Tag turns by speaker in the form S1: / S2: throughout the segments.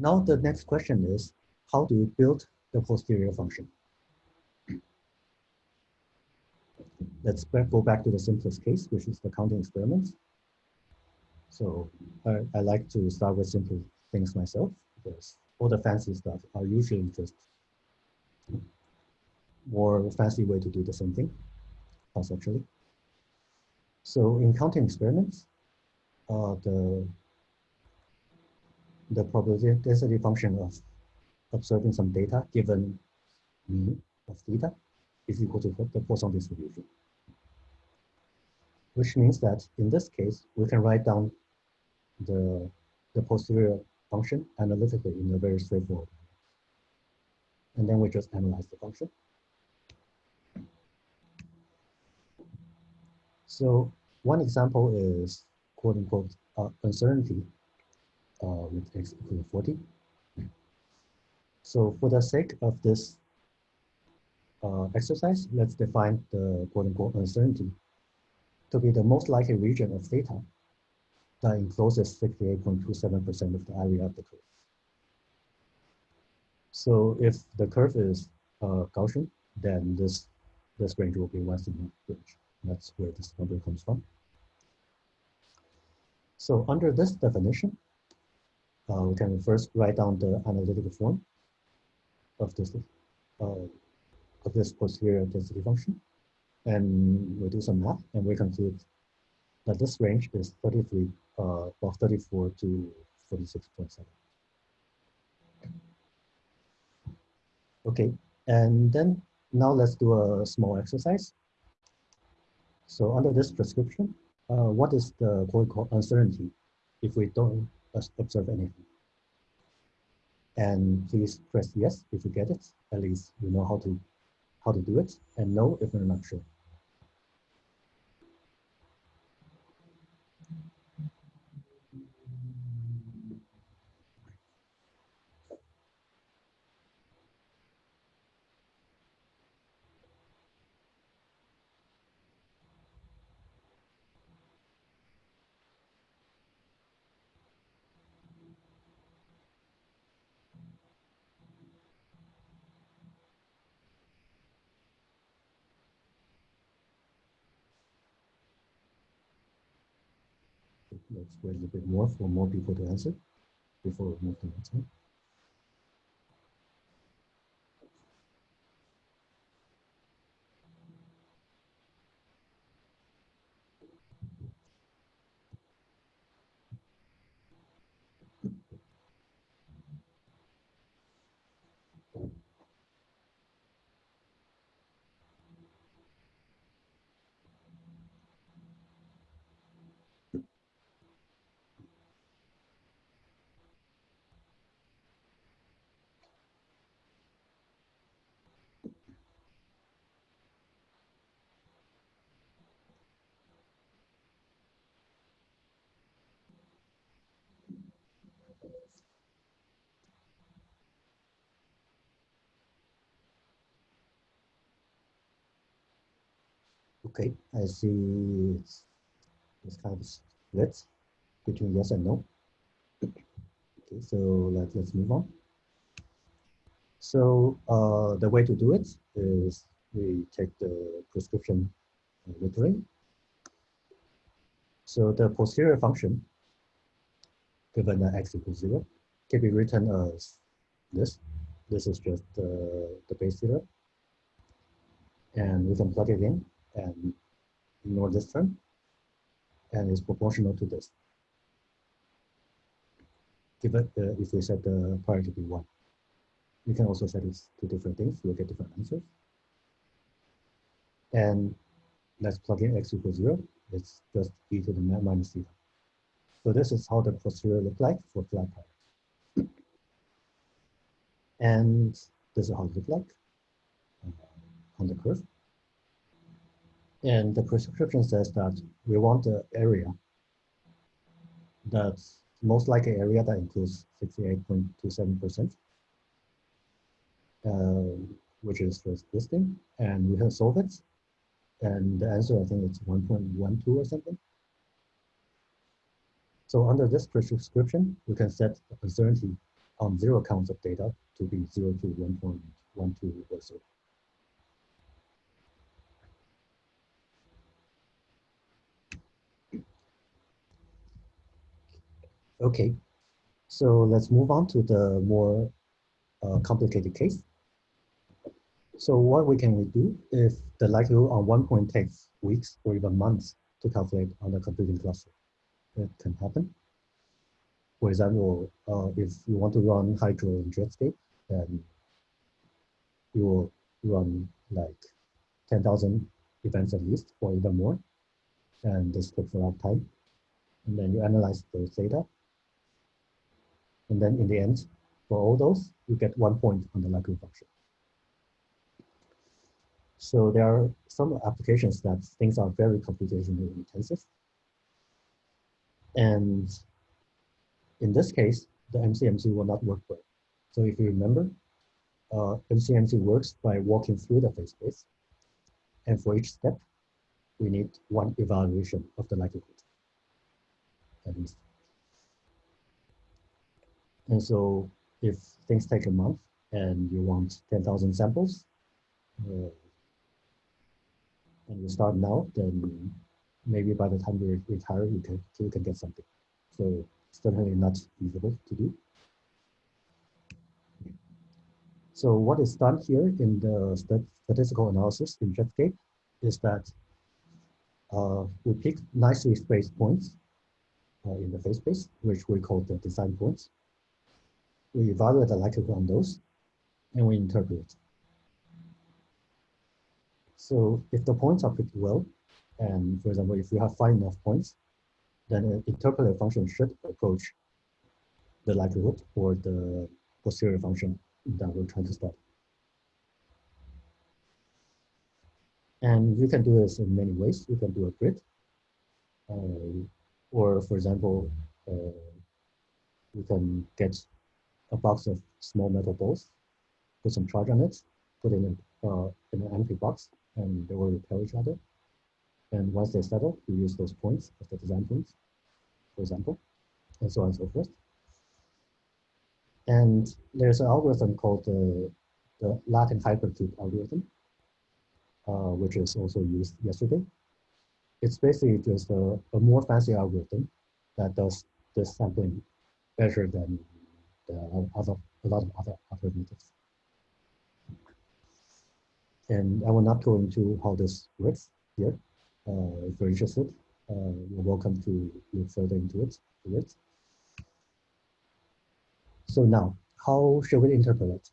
S1: Now the next question is, how do you build the posterior function? Let's go back to the simplest case, which is the counting experiments. So I, I like to start with simple things myself because all the fancy stuff are usually just more fancy way to do the same thing conceptually. So in counting experiments, uh, the the probability density function of observing some data given mean of theta is equal to the Poisson distribution. Which means that in this case, we can write down the, the posterior function analytically in a very straightforward way. And then we just analyze the function. So one example is quote unquote uh, uncertainty uh, with x equal to 40. So for the sake of this uh, exercise, let's define the quote unquote uncertainty to be the most likely region of theta that encloses 68.27% of the area of the curve. So if the curve is uh, Gaussian, then this, this range will be one sigma range. That's where this number comes from. So under this definition, uh, we can first write down the analytical form of this uh, of this posterior density function, and we do some math, and we conclude that this range is 33, uh, well, 34 to 46.7. Okay, and then now let's do a small exercise. So under this prescription, uh, what is the quote uncertainty if we don't observe anything? And please press yes if you get it. At least you know how to how to do it, and no if you're not sure. Wait a little bit more for more people to answer before we move to the next one. Okay, I see it's kind of split between yes and no. Okay, so let, let's move on. So uh, the way to do it is we take the prescription literally. So the posterior function given that x equals zero can be written as this. This is just uh, the base zero. And we can plug it in and ignore this term and is proportional to this. Give it, uh, if we set the priority to be one. We can also set it to different things, we'll get different answers. And let's plug in x equals zero. It's just e to the minus theta. So this is how the posterior look like for flat priors. And this is how it look like uh, on the curve. And the prescription says that we want the area that's most likely area that includes 68.27%, uh, which is this thing. And we have solve it. And the answer, I think it's 1.12 or something. So under this prescription, we can set the uncertainty on zero counts of data to be 0 to 1.12 or so. Okay, so let's move on to the more uh, complicated case. So what we can we do if the likelihood on one point takes weeks or even months to calculate on the computing cluster? It can happen. For example, uh, if you want to run Hydro in Jetscape, then you will run like 10,000 events at least, or even more. And this takes a lot of time. And then you analyze those data and then in the end, for all those, you get one point on the likelihood function. So there are some applications that things are very computationally intensive. And in this case, the MCMC will not work well. So if you remember, uh, MCMC works by walking through the phase space. And for each step, we need one evaluation of the likelihood. And so if things take a month and you want 10,000 samples, uh, and you start now, then maybe by the time you retire, you can, you can get something. So it's definitely not feasible to do. So what is done here in the statistical analysis in Jetscape is that uh, we pick nicely spaced points uh, in the phase space, which we call the design points we evaluate the likelihood on those, and we interpret. So if the points are pretty well, and for example, if you have five enough points, then an interpolated function should approach the likelihood or the posterior function that we're trying to study. And you can do this in many ways. You can do a grid, uh, or for example, uh, you can get a box of small metal balls, put some charge on it, put it in, uh, in an empty box, and they will repel each other. And once they settle, you use those points as the design points, for example, and so on and so forth. And there's an algorithm called the, the Latin hypercube algorithm, uh, which is also used yesterday. It's basically just a, a more fancy algorithm that does this sampling better than other, a lot of other, other. And I will not go into how this works here. Uh, if you're interested, uh, you're welcome to look further into it. it. So now, how should we interpolate?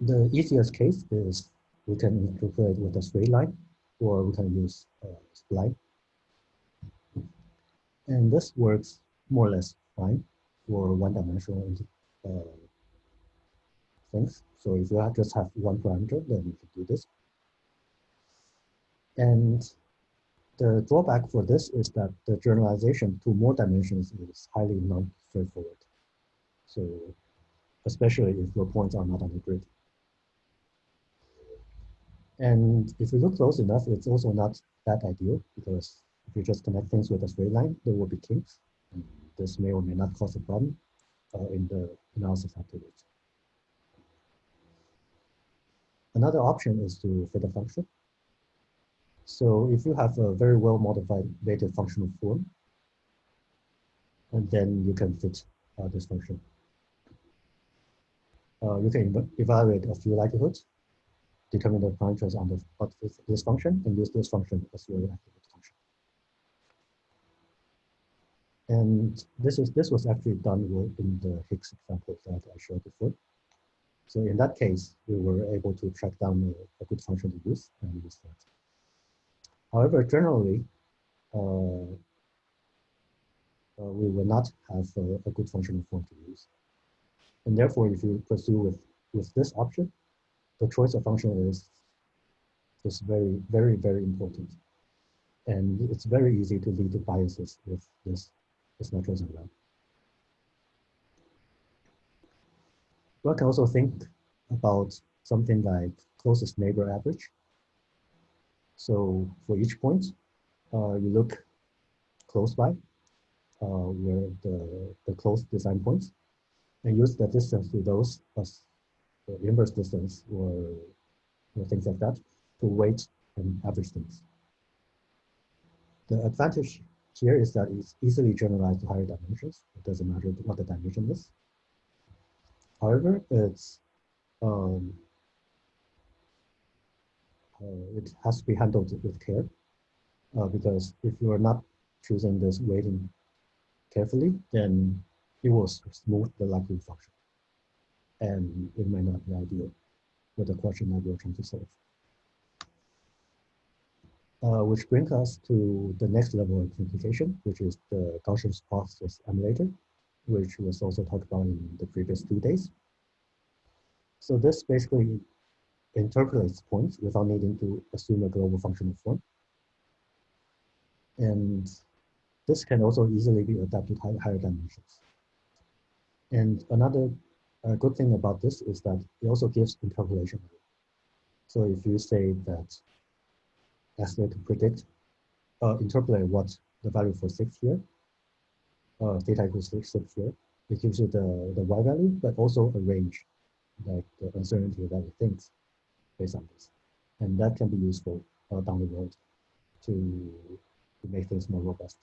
S1: The easiest case is we can interpolate with a straight line, or we can use a spline. And this works more or less fine for one-dimensional uh, things. So if you just have one parameter, then you can do this. And the drawback for this is that the generalization to more dimensions is highly non-straightforward. So especially if your points are not on the grid. And if you look close enough, it's also not that ideal because if you just connect things with a straight line, there will be kinks. This may or may not cause a problem uh, in the analysis afterwards. Another option is to fit a function. So if you have a very well modified weighted functional form, and then you can fit uh, this function. Uh, you can evaluate a few likelihoods, determine the parameters on the, this function, and use this function as your likelihood function. And this is this was actually done in the Higgs example that I showed before. So in that case, we were able to track down a, a good function to use and use that. However, generally, uh, uh, we will not have a, a, good functional form to use. And therefore, if you pursue with, with this option, the choice of function is, is very, very, very important. And it's very easy to lead to biases with this it's not chosen well. One can also think about something like closest neighbor average. So for each point, uh, you look close by uh, where the, the close design points, and use the distance to those as the inverse distance or, or things like that to weight and average things. The advantage here is that it's easily generalized to higher dimensions. It doesn't matter what the dimension is. However, it's um, uh, it has to be handled with care uh, because if you are not choosing this weighting carefully, then it will smooth the likelihood function. And it might not be ideal for the question that you're trying to solve. Uh, which brings us to the next level of simplification, which is the Gaussian process emulator, which was also talked about in the previous two days. So this basically interpolates points without needing to assume a global functional form. And this can also easily be adapted to higher dimensions. And another uh, good thing about this is that it also gives interpolation. So if you say that Esler to predict, uh, interpolate what the value for six here, uh, theta equals six, six here, it gives you the, the y value, but also a range, like the uncertainty that it thinks based on this. And that can be useful uh, down the road to, to make things more robust.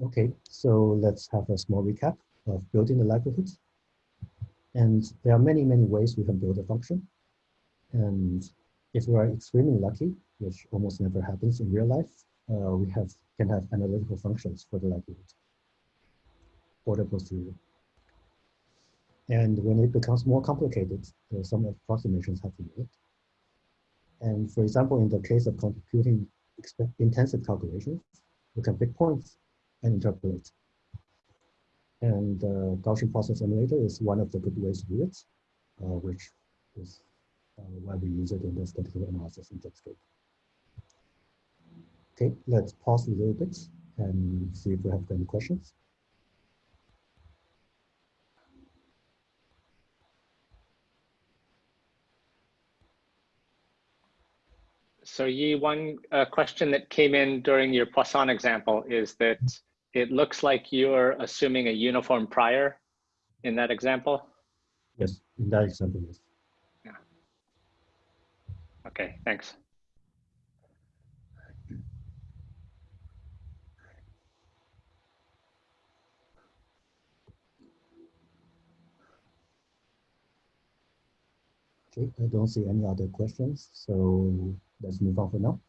S1: Okay, so let's have a small recap of building the likelihoods. And there are many, many ways we can build a function. And if we are extremely lucky, which almost never happens in real life, uh, we have can have analytical functions for the likelihood or the posterior. And when it becomes more complicated, are some approximations have to be made. And for example, in the case of computing intensive calculations, we can pick points and interpolate. And uh, Gaussian process emulator is one of the good ways to do it, uh, which is uh, why we use it in the statistical analysis in Jetscape. Okay, let's pause a little bit and see if we have any questions.
S2: So Yi, one uh, question that came in during your Poisson example is that it looks like you're assuming a uniform prior in that example.
S1: Yes, in that example, yes.
S2: Okay, thanks.
S1: I don't see any other questions, so let's move on for now.